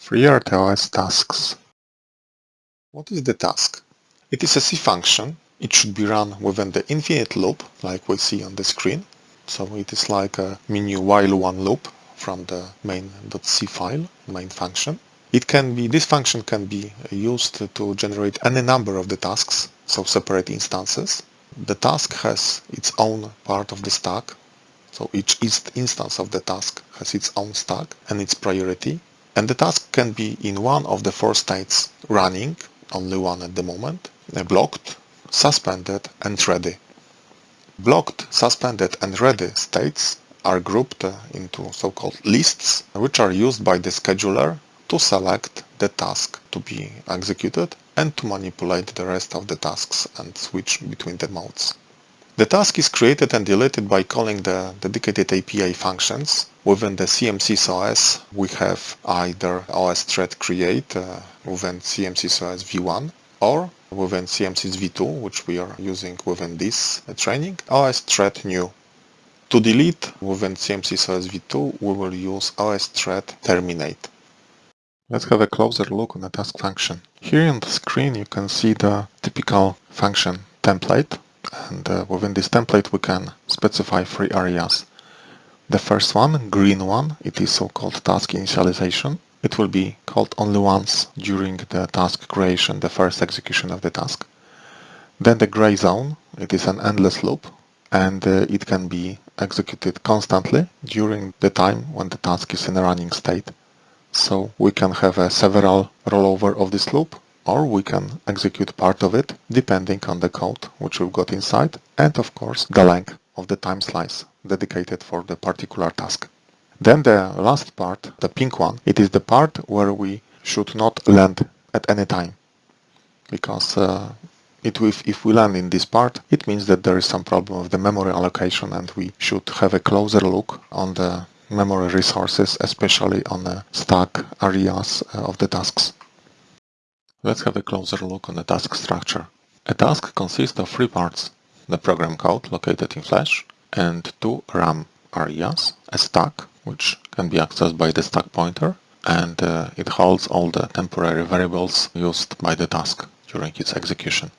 FreeRTOS tasks. What is the task? It is a C function. It should be run within the infinite loop, like we see on the screen. So it is like a mini while one loop from the main.c file, main function. It can be, this function can be used to generate any number of the tasks, so separate instances. The task has its own part of the stack, so each instance of the task has its own stack and its priority. And the task can be in one of the four states running, only one at the moment, uh, blocked, suspended and ready. Blocked, suspended and ready states are grouped uh, into so-called lists, which are used by the scheduler to select the task to be executed and to manipulate the rest of the tasks and switch between the modes. The task is created and deleted by calling the dedicated API functions. Within the CMSIS OS, we have either OS thread create uh, within CMSIS OS v1 or within CMSIS v2, which we are using within this training, OS thread new. To delete within CMSIS OS v2, we will use OS thread terminate. Let's have a closer look on the task function. Here on the screen you can see the typical function template and uh, within this template we can specify three areas. The first one, green one, it is so-called task initialization. It will be called only once during the task creation, the first execution of the task. Then the gray zone, it is an endless loop and uh, it can be executed constantly during the time when the task is in a running state. So we can have a several rollover of this loop or we can execute part of it depending on the code which we've got inside and of course the length of the time slice dedicated for the particular task. Then the last part, the pink one, it is the part where we should not land at any time because uh, it, if, if we land in this part, it means that there is some problem with the memory allocation and we should have a closer look on the memory resources, especially on the stack areas uh, of the tasks. Let's have a closer look on the task structure. A task consists of three parts, the program code located in Flash and two RAM areas, a stack, which can be accessed by the stack pointer, and uh, it holds all the temporary variables used by the task during its execution.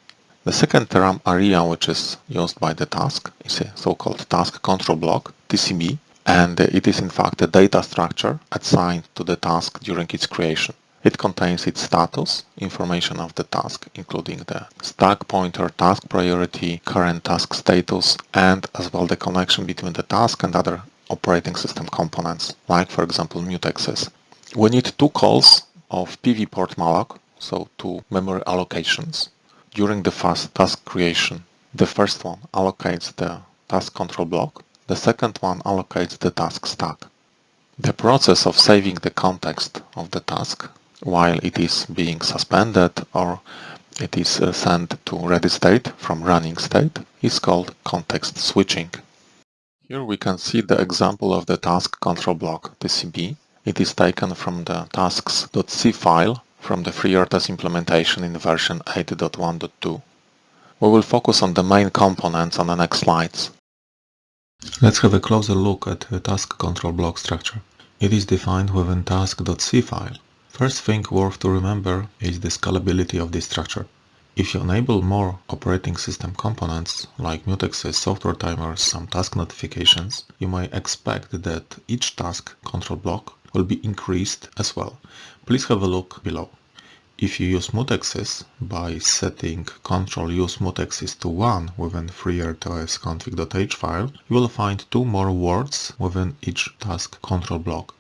The second RAM area which is used by the task is a so-called task control block, TCB, and it is in fact a data structure assigned to the task during its creation. It contains its status, information of the task, including the stack pointer, task priority, current task status, and as well the connection between the task and other operating system components, like for example mutexes. We need two calls of PV port malloc, so two memory allocations, during the fast task creation. The first one allocates the task control block, the second one allocates the task stack. The process of saving the context of the task while it is being suspended or it is uh, sent to ready state from running state is called context switching. Here we can see the example of the task control block TCB. It is taken from the tasks.c file from the FreeRTOS implementation in version 8.1.2. We will focus on the main components on the next slides. Let's have a closer look at the task control block structure. It is defined within task.c file First thing worth to remember is the scalability of this structure. If you enable more operating system components, like mutexes, software timers, some task notifications, you may expect that each task control block will be increased as well. Please have a look below. If you use mutexes by setting control use mutexes to 1 within FreeRTOS config.h file, you will find two more words within each task control block.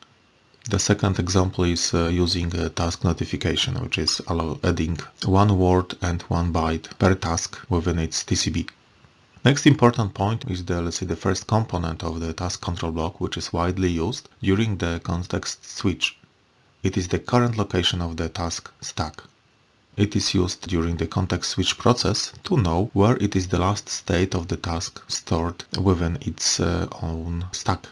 The second example is uh, using a task notification, which is allow adding one word and one byte per task within its TCB. Next important point is the, let's say, the first component of the task control block, which is widely used during the context switch. It is the current location of the task stack. It is used during the context switch process to know where it is the last state of the task stored within its uh, own stack.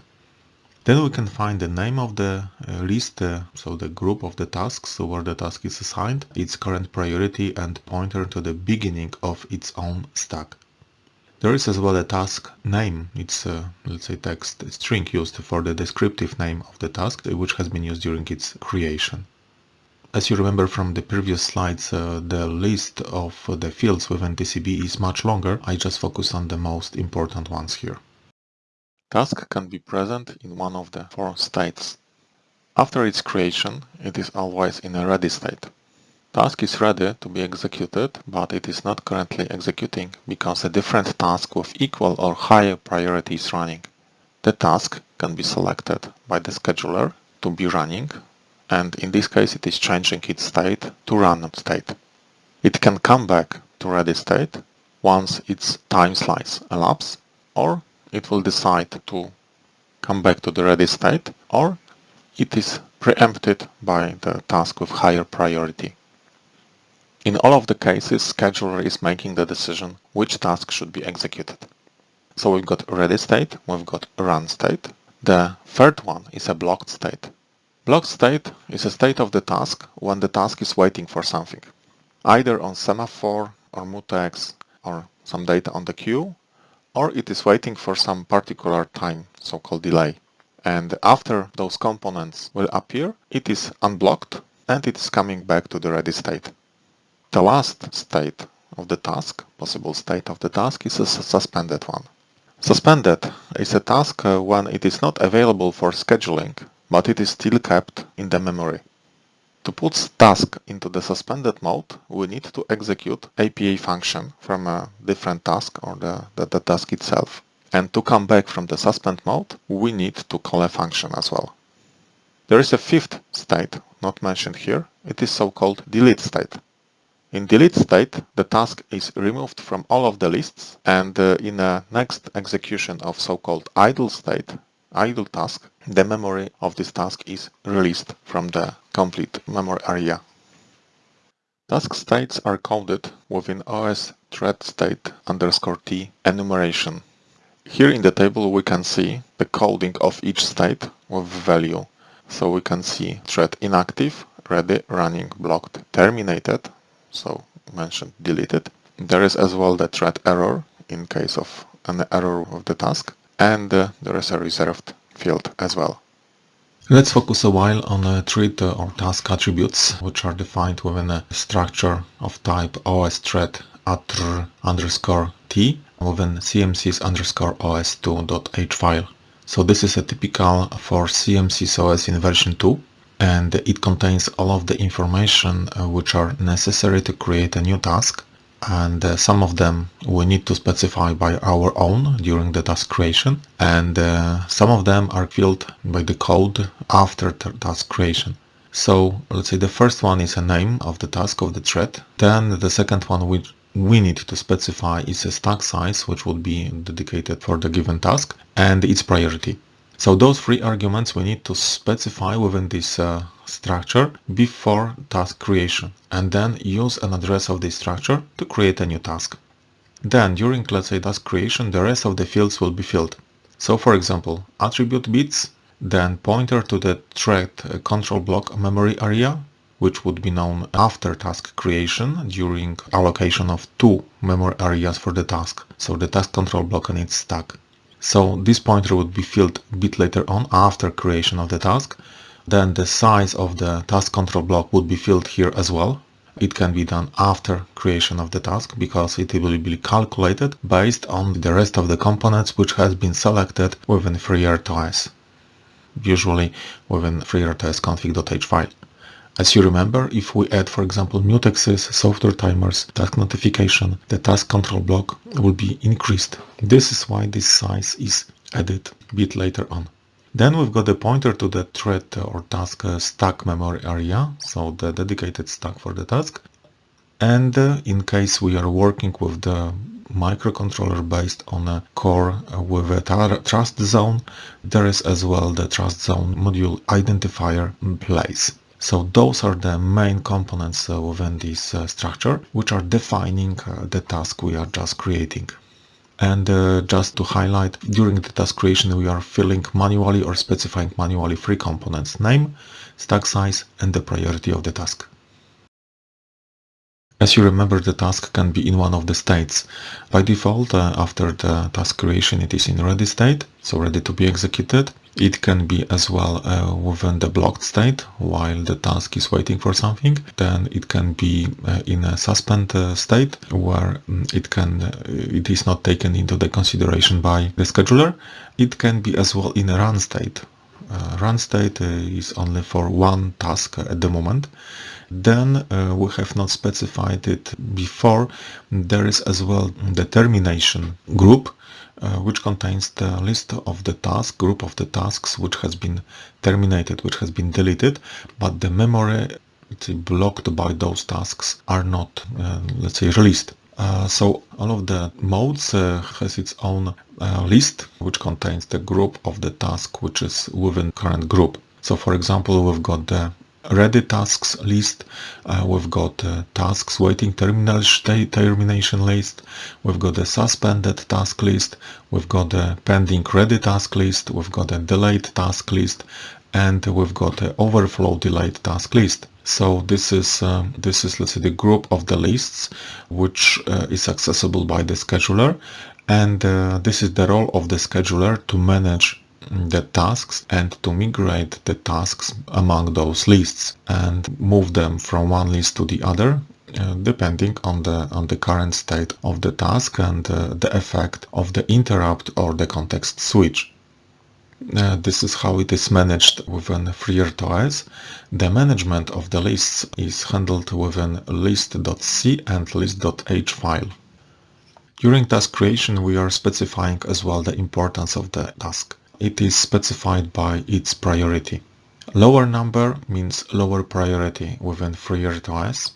Then we can find the name of the uh, list, uh, so the group of the tasks, where the task is assigned, its current priority and pointer to the beginning of its own stack. There is as well a task name, it's a, let's say text string used for the descriptive name of the task, which has been used during its creation. As you remember from the previous slides, uh, the list of the fields within TCB is much longer. I just focus on the most important ones here. Task can be present in one of the four states. After its creation, it is always in a ready state. Task is ready to be executed, but it is not currently executing because a different task with equal or higher priority is running. The task can be selected by the scheduler to be running, and in this case it is changing its state to run state. It can come back to ready state once its time slice elapses, or it will decide to come back to the ready state, or it is preempted by the task with higher priority. In all of the cases, scheduler is making the decision which task should be executed. So we've got ready state, we've got run state. The third one is a blocked state. Blocked state is a state of the task when the task is waiting for something, either on semaphore or mutex or some data on the queue, or it is waiting for some particular time, so-called delay. And after those components will appear, it is unblocked and it is coming back to the ready state. The last state of the task, possible state of the task, is a suspended one. Suspended is a task uh, when it is not available for scheduling, but it is still kept in the memory. To put task into the suspended mode, we need to execute API function from a different task or the, the, the task itself. And to come back from the suspend mode, we need to call a function as well. There is a fifth state, not mentioned here. It is so-called delete state. In delete state, the task is removed from all of the lists and uh, in a next execution of so-called idle state, idle task, the memory of this task is released from the complete memory area. Task states are coded within OS thread state underscore t enumeration. Here in the table we can see the coding of each state with value. So we can see thread inactive, ready, running, blocked, terminated, so mentioned deleted. There is as well the thread error in case of an error of the task and uh, there is a reserved field as well. Let's focus a while on a thread or task attributes which are defined within a structure of type os thread underscore t within cmsis underscore os2.h file. So this is a typical for cmsis OS in version 2 and it contains all of the information uh, which are necessary to create a new task and uh, some of them we need to specify by our own during the task creation and uh, some of them are filled by the code after task creation. So let's say the first one is a name of the task of the thread, then the second one which we need to specify is a stack size which would be dedicated for the given task and its priority. So those three arguments we need to specify within this uh, structure before task creation and then use an address of this structure to create a new task. Then during let's say task creation the rest of the fields will be filled. So for example attribute bits then pointer to the thread uh, control block memory area which would be known after task creation during allocation of two memory areas for the task. So the task control block and its stack. So this pointer would be filled a bit later on after creation of the task. Then the size of the task control block would be filled here as well. It can be done after creation of the task because it will be calculated based on the rest of the components which has been selected within FreeRTOS, usually within FreeRTOS config.h file. As you remember, if we add, for example, mutexes, software timers, task notification, the task control block will be increased. This is why this size is added a bit later on. Then we've got the pointer to the thread or task uh, stack memory area, so the dedicated stack for the task. And uh, in case we are working with the microcontroller based on a core uh, with a trust zone, there is as well the trust zone module identifier in place. So those are the main components uh, within this uh, structure, which are defining uh, the task we are just creating. And uh, just to highlight, during the task creation we are filling manually or specifying manually three components, name, stack size and the priority of the task. As you remember, the task can be in one of the states. By default, uh, after the task creation, it is in ready state, so ready to be executed. It can be as well uh, within the blocked state while the task is waiting for something. Then it can be uh, in a suspend uh, state where mm, it can uh, it is not taken into the consideration by the scheduler. It can be as well in a run state. Uh, run state uh, is only for one task at the moment then uh, we have not specified it before. There is as well the termination group uh, which contains the list of the task group of the tasks which has been terminated which has been deleted but the memory blocked by those tasks are not uh, let's say released. Uh, so all of the modes uh, has its own uh, list which contains the group of the task which is within current group. So for example we've got the ready tasks list. Uh, we've got uh, tasks waiting termination list. We've got a suspended task list. We've got a pending ready task list. We've got a delayed task list, and we've got an overflow delayed task list. So this is uh, this is let's say the group of the lists which uh, is accessible by the scheduler, and uh, this is the role of the scheduler to manage the tasks and to migrate the tasks among those lists and move them from one list to the other uh, depending on the on the current state of the task and uh, the effect of the interrupt or the context switch. Uh, this is how it is managed within FreeRTOS. The management of the lists is handled within list.c and list.h file. During task creation we are specifying as well the importance of the task it is specified by its priority. Lower number means lower priority within FreeRTOS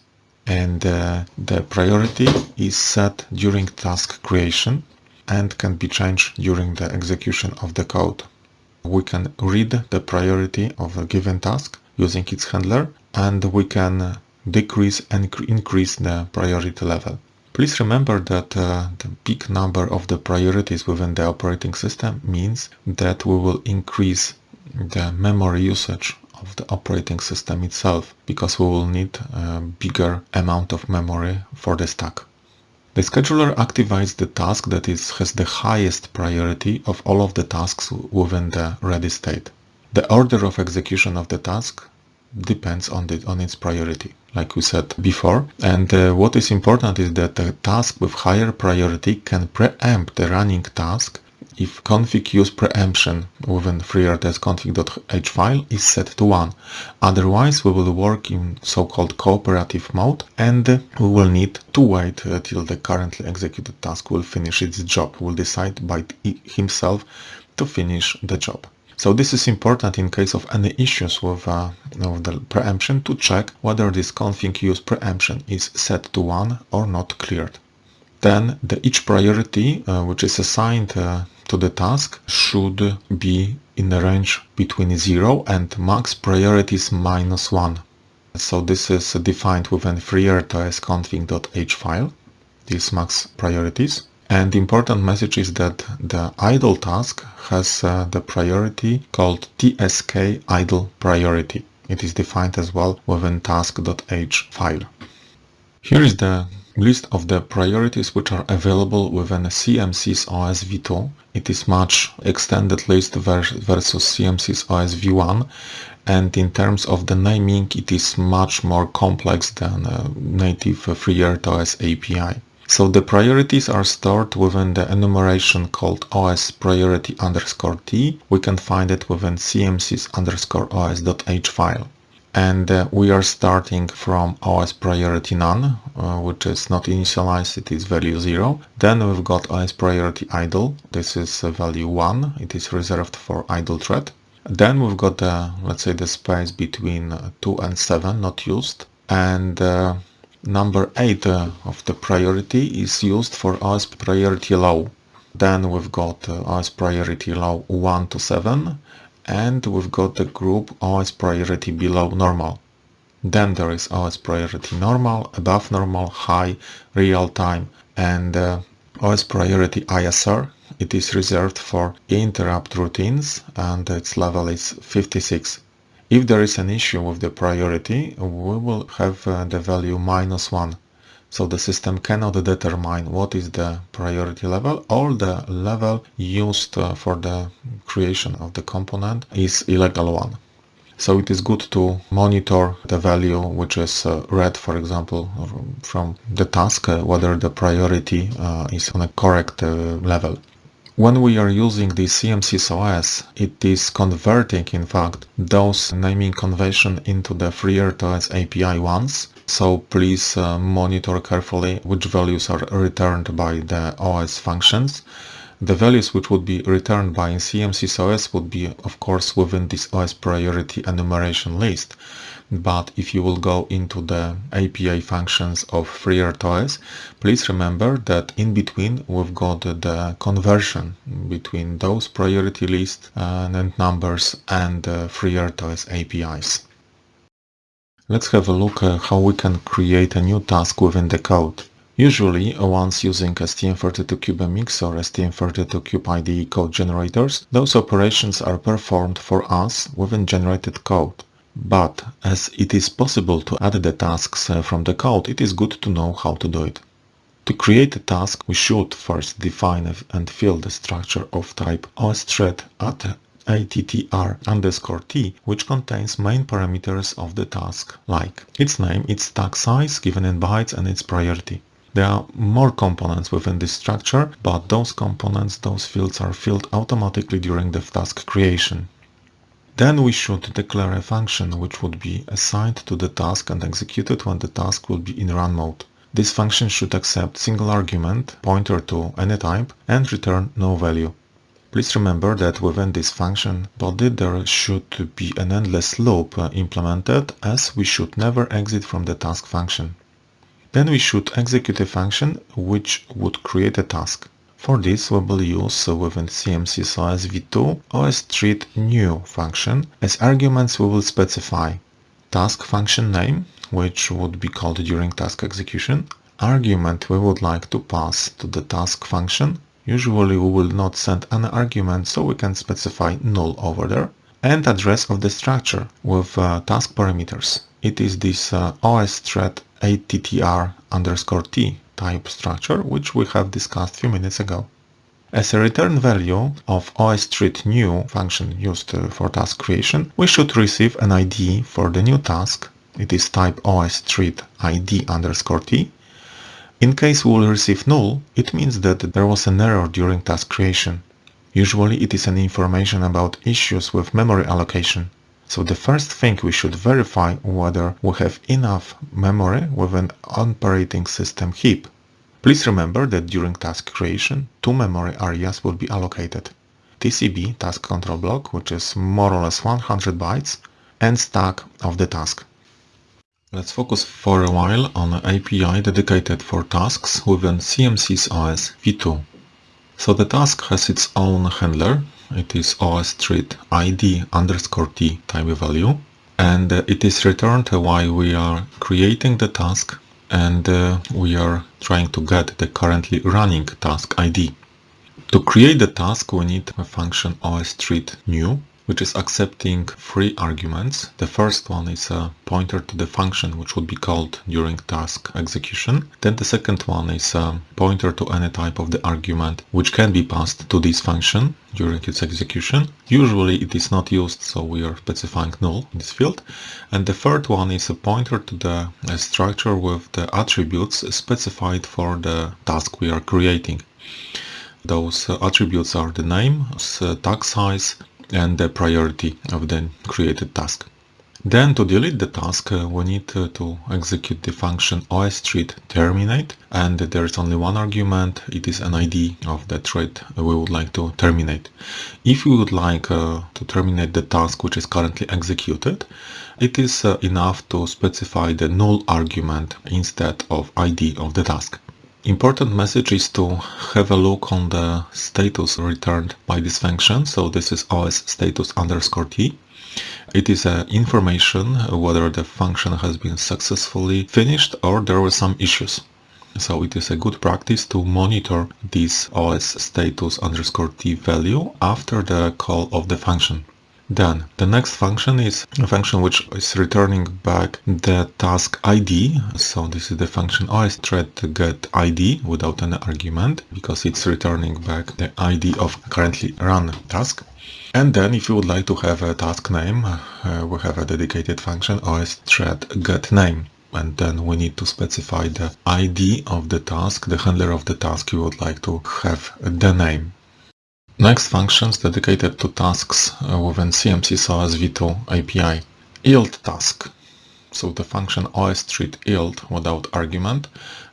and uh, the priority is set during task creation and can be changed during the execution of the code. We can read the priority of a given task using its handler and we can decrease and increase the priority level. Please remember that uh, the big number of the priorities within the operating system means that we will increase the memory usage of the operating system itself because we will need a bigger amount of memory for the stack. The scheduler activates the task that is, has the highest priority of all of the tasks within the ready state. The order of execution of the task depends on, the, on its priority, like we said before. And uh, what is important is that a task with higher priority can preempt the running task if config use preemption within FreeRTOS config.h file is set to 1. Otherwise, we will work in so-called cooperative mode and we will need to wait till the currently executed task will finish its job, will decide by himself to finish the job. So this is important in case of any issues with, uh, with the preemption to check whether this config use preemption is set to 1 or not cleared. Then the each priority uh, which is assigned uh, to the task should be in the range between 0 and max priorities minus 1. So this is defined within FreeRTOS config.h file, these max priorities. And the important message is that the idle task has uh, the priority called tsk idle priority. It is defined as well within task.h file. Here is the list of the priorities which are available within CMSIS OS v2. It is much extended list versus CMSIS OS v1 and in terms of the naming it is much more complex than a native FreeRTOS API. So the priorities are stored within the enumeration called os priority underscore t. We can find it within cmsis underscore os.h file. And uh, we are starting from os priority none, uh, which is not initialized, it is value 0. Then we've got os priority idle, this is uh, value 1, it is reserved for idle thread. Then we've got, the, let's say, the space between uh, 2 and 7 not used. And uh, Number 8 uh, of the priority is used for OS priority low. Then we've got uh, OS priority low 1 to 7 and we've got the group OS priority below normal. Then there is OS priority normal, above normal, high, real time and uh, OS priority ISR. It is reserved for interrupt routines and its level is 56. If there is an issue with the priority, we will have uh, the value minus 1. So the system cannot determine what is the priority level or the level used uh, for the creation of the component is illegal one. So it is good to monitor the value which is uh, read, for example, from the task, whether the priority is on a correct level. When we are using the CMSIS it is converting, in fact, those naming convention into the FreeRTOS API ones. So please uh, monitor carefully which values are returned by the OS functions. The values which would be returned by CMSIS would be, of course, within this OS priority enumeration list but if you will go into the API functions of FreeRTOS, please remember that in between we've got the conversion between those priority list uh, and numbers and uh, the FreeRTOS APIs. Let's have a look at how we can create a new task within the code. Usually, once using STM32CubeMX or STM32Cube IDE code generators, those operations are performed for us within generated code. But as it is possible to add the tasks uh, from the code, it is good to know how to do it. To create a task, we should first define and fill the structure of type osthread at attr underscore t, which contains main parameters of the task, like its name, its stack size given in bytes and its priority. There are more components within this structure, but those components, those fields are filled automatically during the task creation. Then we should declare a function which would be assigned to the task and executed when the task will be in run mode. This function should accept single argument, pointer to any type, and return no value. Please remember that within this function body there should be an endless loop uh, implemented as we should never exit from the task function. Then we should execute a function which would create a task. For this we will use within CMSIS v2 OS new function. As arguments we will specify task function name, which would be called during task execution, argument we would like to pass to the task function. Usually we will not send an argument, so we can specify null over there, and address of the structure with uh, task parameters. It is this uh, osthread attr underscore t type structure, which we have discussed a few minutes ago. As a return value of osthread_new function used for task creation, we should receive an ID for the new task. It is type osthread ID underscore t. In case we will receive null, it means that there was an error during task creation. Usually it is an information about issues with memory allocation. So the first thing we should verify whether we have enough memory with an operating system heap. Please remember that during task creation, two memory areas will be allocated. TCB task control block, which is more or less 100 bytes, and stack of the task. Let's focus for a while on an API dedicated for tasks within CMSIS OS v2. So the task has its own handler, it is osthread id underscore t type value and uh, it is returned while we are creating the task and uh, we are trying to get the currently running task ID. To create the task we need a function osthread_new which is accepting three arguments. The first one is a pointer to the function which would be called during task execution. Then the second one is a pointer to any type of the argument which can be passed to this function during its execution. Usually it is not used so we are specifying null in this field. And the third one is a pointer to the structure with the attributes specified for the task we are creating. Those attributes are the name, tag size, and the priority of the created task. Then to delete the task, uh, we need uh, to execute the function osthread terminate and there is only one argument, it is an ID of the thread we would like to terminate. If we would like uh, to terminate the task which is currently executed, it is uh, enough to specify the null argument instead of ID of the task. Important message is to have a look on the status returned by this function. So this is os status underscore t. It is uh, information whether the function has been successfully finished or there were some issues. So it is a good practice to monitor this os status underscore t value after the call of the function. Then the next function is a function which is returning back the task ID. So this is the function os thread to get ID without any argument because it's returning back the ID of currently run task. And then if you would like to have a task name, uh, we have a dedicated function os thread get name and then we need to specify the ID of the task, the handler of the task you would like to have the name. Next functions dedicated to tasks uh, within CMSIS V2 API. yield task. So the function os_thread yield without argument.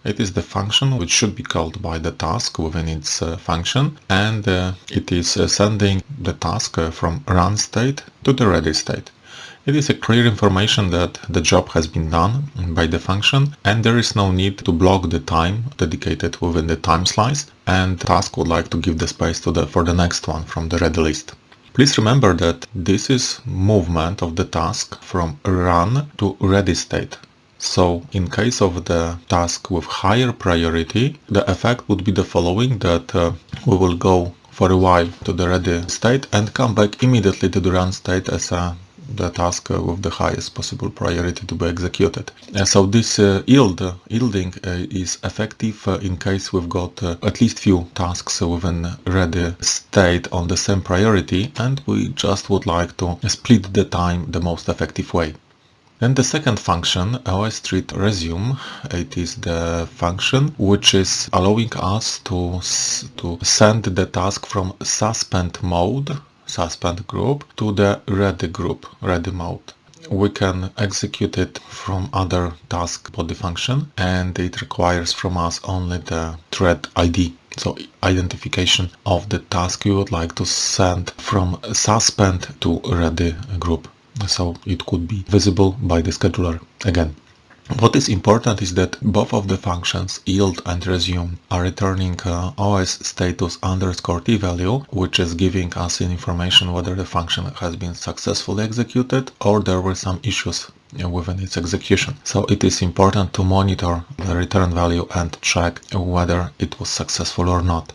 It is the function which should be called by the task within its uh, function and uh, it is uh, sending the task uh, from run state to the ready state. It is a clear information that the job has been done by the function and there is no need to block the time dedicated within the time slice and task would like to give the space to the, for the next one from the ready list. Please remember that this is movement of the task from run to ready state. So in case of the task with higher priority, the effect would be the following that uh, we will go for a while to the ready state and come back immediately to the run state as a the task uh, with the highest possible priority to be executed. Uh, so this uh, yield yielding is effective in case we've got at least few tasks within ready state on the same priority and we just would like to split the time the most effective way. Then the second function, os_thread resume, it is the function which is allowing us to, to send the task from suspend mode suspend group to the ready group, ready mode. We can execute it from other task body function and it requires from us only the thread ID. So identification of the task you would like to send from suspend to ready group. So it could be visible by the scheduler again. What is important is that both of the functions yield and resume are returning uh, os status underscore t value, which is giving us information whether the function has been successfully executed or there were some issues within its execution. So it is important to monitor the return value and check whether it was successful or not.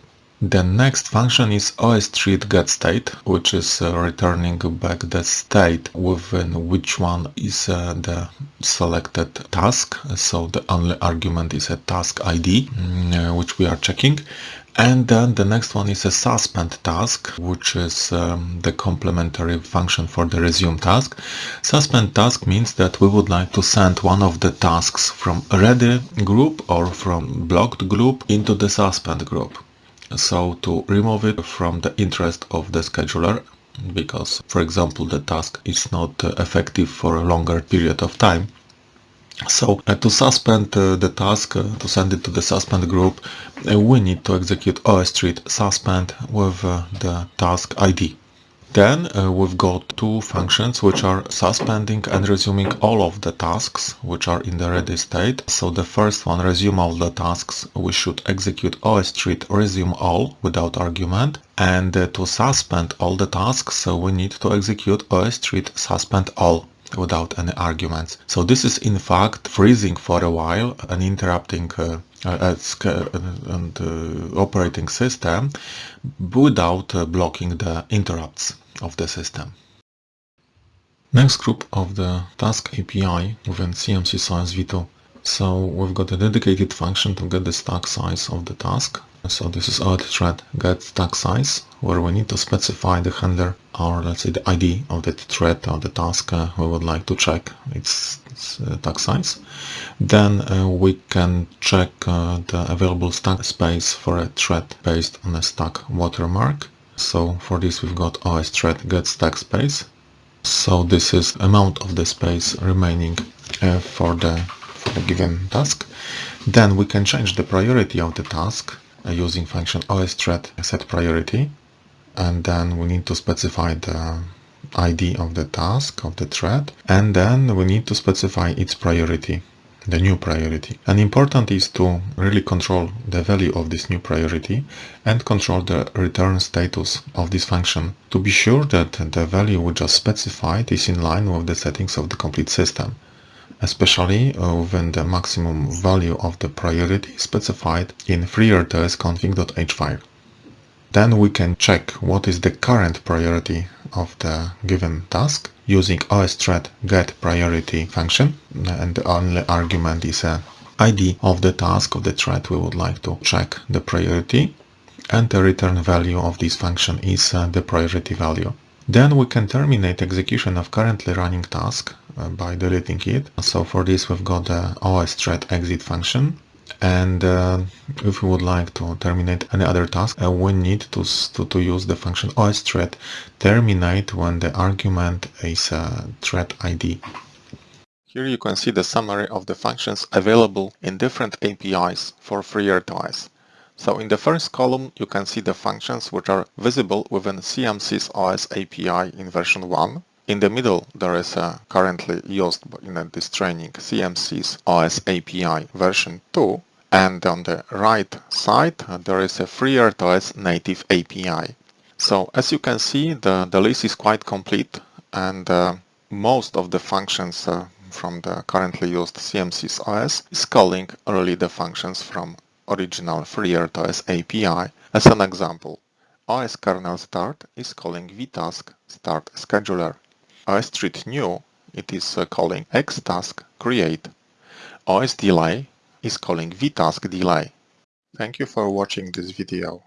The next function is os_thread getState, which is uh, returning back the state within which one is uh, the selected task. So the only argument is a task ID, mm, uh, which we are checking. And then the next one is a suspend task, which is um, the complementary function for the resume task. Suspend task means that we would like to send one of the tasks from ready group or from blocked group into the suspend group so to remove it from the interest of the scheduler because for example the task is not uh, effective for a longer period of time so uh, to suspend uh, the task, uh, to send it to the suspend group, uh, we need to execute os_thread suspend with uh, the task ID. Then uh, we've got two functions which are suspending and resuming all of the tasks which are in the ready state. So the first one, resume all the tasks, we should execute os_thread resume all without argument. And uh, to suspend all the tasks, so we need to execute os_thread suspend all without any arguments. So this is in fact freezing for a while and interrupting uh, uh, and uh, operating system without uh, blocking the interrupts of the system. Next group of the task API within CMSIS V2. So we've got a dedicated function to get the stack size of the task. So this is our thread get stack size where we need to specify the handler or let's say the ID of the thread or the task uh, we would like to check its, its uh, stack size. Then uh, we can check uh, the available stack space for a thread based on a stack watermark so for this we've got os_thread get stack space. So this is amount of the space remaining uh, for the for the given task. Then we can change the priority of the task Uh, using function os_thread set priority, and then we need to specify the ID of the task of the thread, and then we need to specify its priority the new priority. And important is to really control the value of this new priority and control the return status of this function to be sure that the value we just specified is in line with the settings of the complete system, especially uh, when the maximum value of the priority is specified in FreeRTOS config.h file. Then we can check what is the current priority of the given task using osthread get priority function and the only argument is a ID of the task of the thread we would like to check the priority and the return value of this function is uh, the priority value. Then we can terminate execution of currently running task uh, by deleting it. So for this we've got the osthread exit function and uh, if we would like to terminate any other task uh, we need to, to, to, use the function osthread terminate when the argument is a thread ID. Here you can see the summary of the functions available in different APIs for FreeRTOS. So in the first column you can see the functions which are visible within CMSIS OS API in version 1. In the middle there is a currently used in this training CMSIS OS API version 2 and on the right side uh, there is a FreeRTOS native API. So as you can see the, the list is quite complete and uh, most of the functions uh, from the currently used CMSIS OS is calling only the functions from original FreeRTOS API. As an example, OS kernel start is calling vtask start scheduler. OS treat new, it is uh, calling xtask create. OS delay is calling vtask delay. Thank you for watching this video.